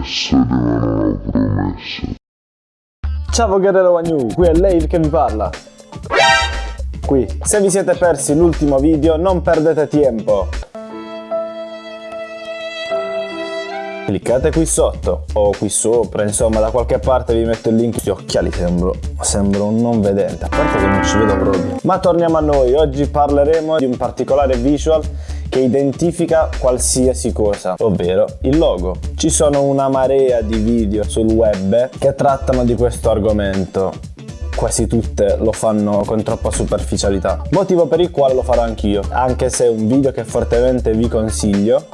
promesse rimangono promesse. Ciao Guerrero Wagnu, qui è Lave che vi parla. Qui, se vi siete persi l'ultimo video non perdete tempo. Cliccate qui sotto o qui sopra, insomma da qualche parte vi metto il link. Gli occhiali sembro, sembro un non vedente, a parte che non ci vedo proprio. Ma torniamo a noi, oggi parleremo di un particolare visual che identifica qualsiasi cosa, ovvero il logo. Ci sono una marea di video sul web che trattano di questo argomento. Quasi tutte lo fanno con troppa superficialità. Motivo per il quale lo farò anch'io anche se è un video che fortemente vi consiglio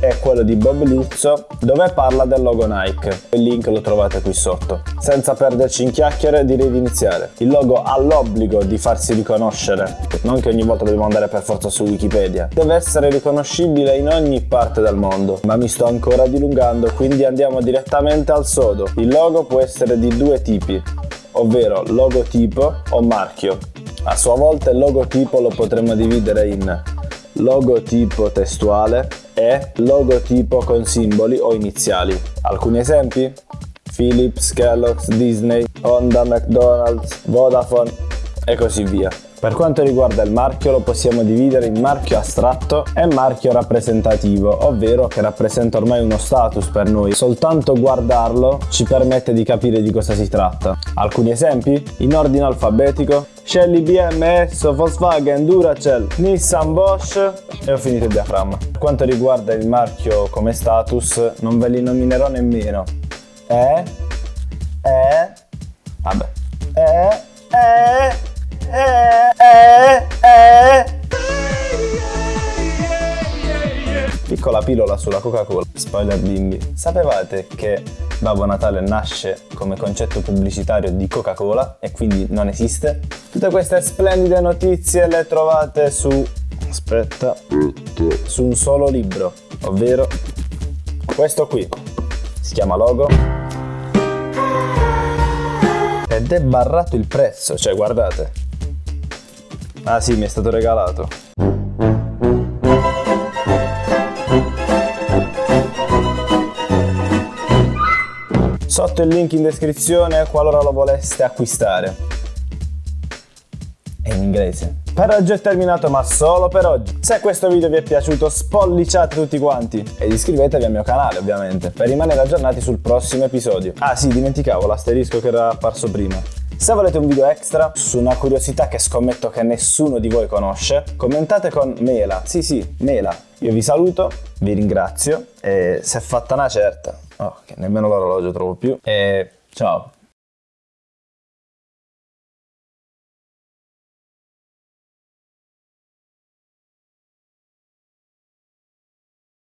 è quello di Bob Luzzo dove parla del logo Nike. Il link lo trovate qui sotto. Senza perderci in chiacchiere direi di iniziare. Il logo ha l'obbligo di farsi riconoscere, non che ogni volta dobbiamo andare per forza su Wikipedia. Deve essere riconoscibile in ogni parte del mondo, ma mi sto ancora dilungando quindi andiamo direttamente al sodo. Il logo può essere di due tipi, ovvero logotipo o marchio. A sua volta il logotipo lo potremmo dividere in logotipo testuale e logotipo con simboli o iniziali. Alcuni esempi? Philips, Kellogg's, Disney, Honda, McDonald's, Vodafone e così via. Per quanto riguarda il marchio lo possiamo dividere in marchio astratto e marchio rappresentativo, ovvero che rappresenta ormai uno status per noi. Soltanto guardarlo ci permette di capire di cosa si tratta. Alcuni esempi? In ordine alfabetico Shelly, BMS, Volkswagen, Duracell, Nissan, Bosch e ho finito il diaframma. Per quanto riguarda il marchio come status non ve li nominerò nemmeno. E, E, vabbè, Piccola pillola sulla Coca-Cola. Spoiler bimbi. Sapevate che Babbo Natale nasce come concetto pubblicitario di Coca-Cola e quindi non esiste? Tutte queste splendide notizie le trovate su... aspetta... su un solo libro, ovvero questo qui. Si chiama Logo ed è barrato il prezzo, cioè guardate, Ah sì, mi è stato regalato. Sotto il link in descrizione qualora lo voleste acquistare. È in inglese. Per oggi è terminato ma solo per oggi. Se questo video vi è piaciuto spolliciate tutti quanti ed iscrivetevi al mio canale ovviamente per rimanere aggiornati sul prossimo episodio. Ah sì, dimenticavo l'asterisco che era apparso prima. Se volete un video extra su una curiosità che scommetto che nessuno di voi conosce, commentate con Mela. Sì, sì, Mela. Io vi saluto, vi ringrazio e se è fatta una certa, oh, che nemmeno l'orologio trovo più, e ciao.